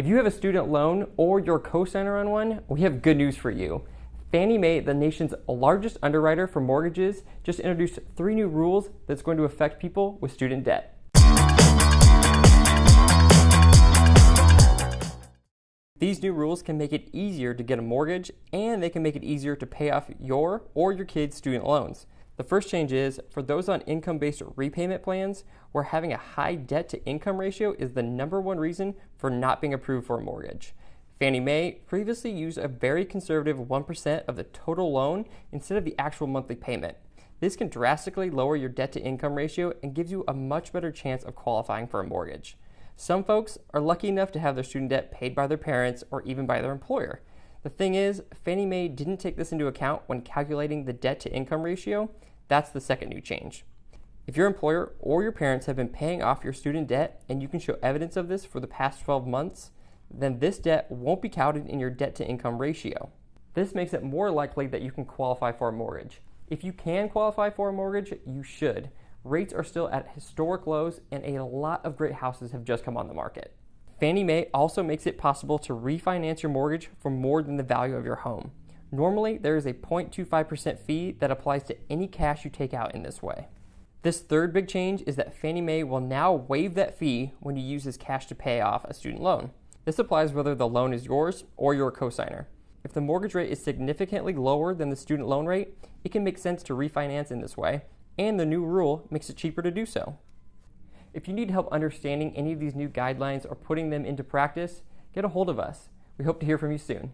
If you have a student loan or you're co-signer on one, we have good news for you. Fannie Mae, the nation's largest underwriter for mortgages, just introduced three new rules that's going to affect people with student debt. These new rules can make it easier to get a mortgage and they can make it easier to pay off your or your kids' student loans. The first change is for those on income based repayment plans where having a high debt to income ratio is the number one reason for not being approved for a mortgage. Fannie Mae previously used a very conservative 1% of the total loan instead of the actual monthly payment. This can drastically lower your debt to income ratio and gives you a much better chance of qualifying for a mortgage. Some folks are lucky enough to have their student debt paid by their parents or even by their employer. The thing is, Fannie Mae didn't take this into account when calculating the debt to income ratio. That's the second new change. If your employer or your parents have been paying off your student debt and you can show evidence of this for the past 12 months, then this debt won't be counted in your debt to income ratio. This makes it more likely that you can qualify for a mortgage. If you can qualify for a mortgage, you should, Rates are still at historic lows, and a lot of great houses have just come on the market. Fannie Mae also makes it possible to refinance your mortgage for more than the value of your home. Normally, there is a 0.25% fee that applies to any cash you take out in this way. This third big change is that Fannie Mae will now waive that fee when you use this cash to pay off a student loan. This applies whether the loan is yours or your cosigner. If the mortgage rate is significantly lower than the student loan rate, it can make sense to refinance in this way, and the new rule makes it cheaper to do so. If you need help understanding any of these new guidelines or putting them into practice, get a hold of us. We hope to hear from you soon.